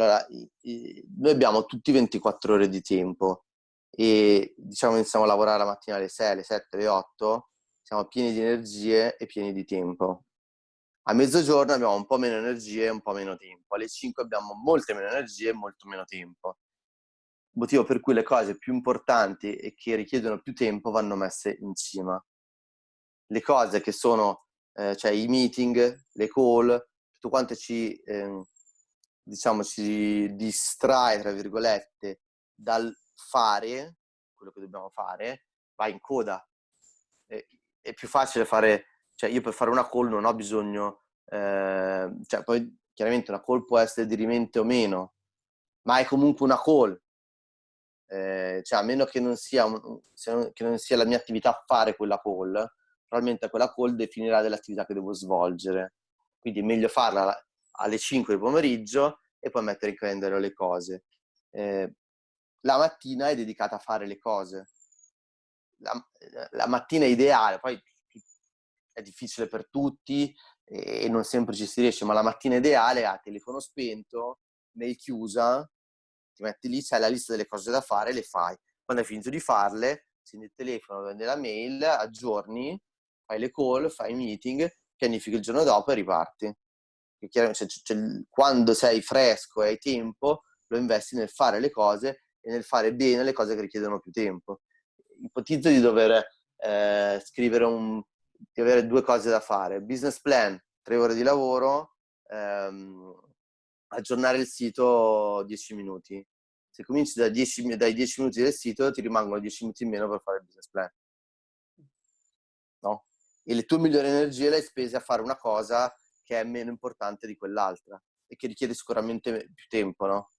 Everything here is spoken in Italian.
Allora, noi abbiamo tutti 24 ore di tempo e diciamo iniziamo a lavorare la mattina alle 6, alle 7, alle 8, siamo pieni di energie e pieni di tempo. A mezzogiorno abbiamo un po' meno energie e un po' meno tempo. Alle 5 abbiamo molte meno energie e molto meno tempo. Motivo per cui le cose più importanti e che richiedono più tempo vanno messe in cima. Le cose che sono, eh, cioè i meeting, le call, tutto quanto ci, eh, diciamo, ci distrae, tra virgolette, dal fare quello che dobbiamo fare, va in coda. È, è più facile fare cioè io per fare una call non ho bisogno, eh, cioè poi chiaramente una call può essere dirimente o meno, ma è comunque una call. Eh, cioè a meno che non, sia che non sia la mia attività fare quella call, probabilmente quella call definirà dell'attività che devo svolgere. Quindi è meglio farla alle 5 del pomeriggio e poi mettere in calendario le cose. Eh, la mattina è dedicata a fare le cose. La, la mattina è ideale, poi è difficile per tutti e non sempre ci si riesce, ma la mattina ideale a telefono spento, mail chiusa, ti metti lì, c'hai la lista delle cose da fare, le fai. Quando hai finito di farle, accendi il telefono, prendi la mail, aggiorni, fai le call, fai i meeting, pianifichi il giorno dopo e riparti. Cioè, cioè, quando sei fresco e hai tempo, lo investi nel fare le cose e nel fare bene le cose che richiedono più tempo. Ipotizzo di dover eh, scrivere un, di avere due cose da fare. Business plan, tre ore di lavoro, ehm, aggiornare il sito 10 minuti. Se cominci da 10, dai 10 minuti del sito ti rimangono 10 minuti in meno per fare il business plan. No? E le tue migliori energie le hai spese a fare una cosa che è meno importante di quell'altra e che richiede sicuramente più tempo, no?